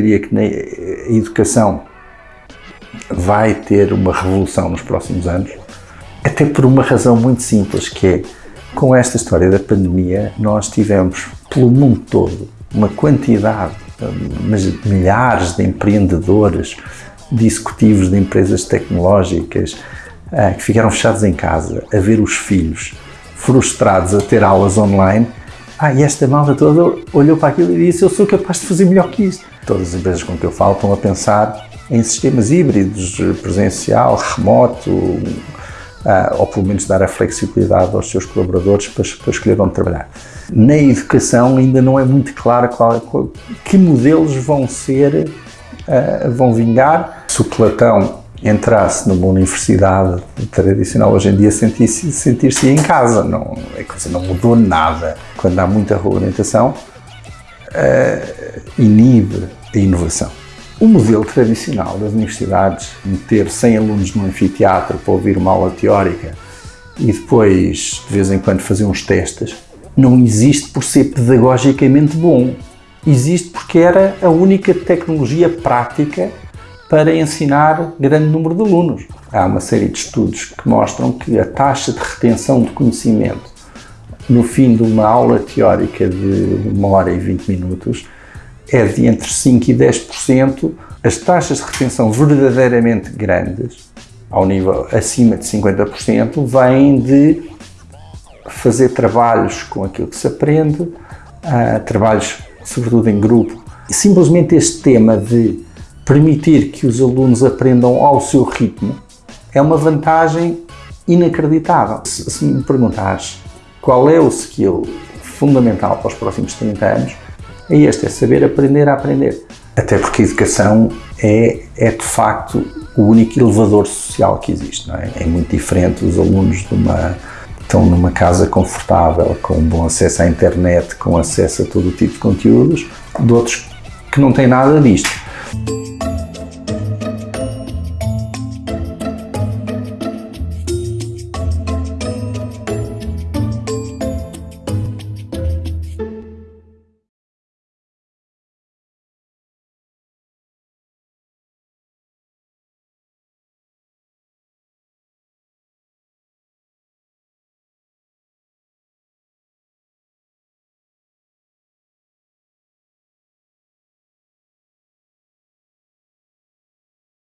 diria que na educação vai ter uma revolução nos próximos anos, até por uma razão muito simples, que é, com esta história da pandemia, nós tivemos, pelo mundo todo, uma quantidade, mas milhares de empreendedores, de executivos de empresas tecnológicas uh, que ficaram fechados em casa, a ver os filhos frustrados a ter aulas online. Ah, e esta malta toda olhou para aquilo e disse: Eu sou capaz de fazer melhor que isto. Todas as empresas com que eu falo estão a pensar em sistemas híbridos, presencial, remoto, uh, ou pelo menos dar a flexibilidade aos seus colaboradores para, para escolher onde trabalhar. Na educação ainda não é muito claro qual, qual, que modelos vão ser, uh, vão vingar. Se o Platão entrasse numa universidade tradicional hoje em dia sentir-se sentir em casa, não, é coisa não mudou nada. Quando há muita regulamentação, uh, inibe a inovação. O modelo tradicional das universidades, meter 100 alunos num anfiteatro para ouvir uma aula teórica e depois, de vez em quando, fazer uns testes, não existe por ser pedagogicamente bom. Existe porque era a única tecnologia prática para ensinar grande número de alunos. Há uma série de estudos que mostram que a taxa de retenção de conhecimento no fim de uma aula teórica de uma hora e 20 minutos é de entre 5% e 10%. As taxas de retenção verdadeiramente grandes, ao nível acima de 50%, vêm de fazer trabalhos com aquilo que se aprende, uh, trabalhos sobretudo em grupo. E simplesmente este tema de permitir que os alunos aprendam ao seu ritmo é uma vantagem inacreditável. Se, se me perguntares qual é o skill fundamental para os próximos 30 anos, é este, é saber aprender a aprender. Até porque a educação é, é de facto o único elevador social que existe, não é? É muito diferente os alunos de uma, estão numa casa confortável, com bom acesso à internet, com acesso a todo o tipo de conteúdos, de outros que não têm nada disto.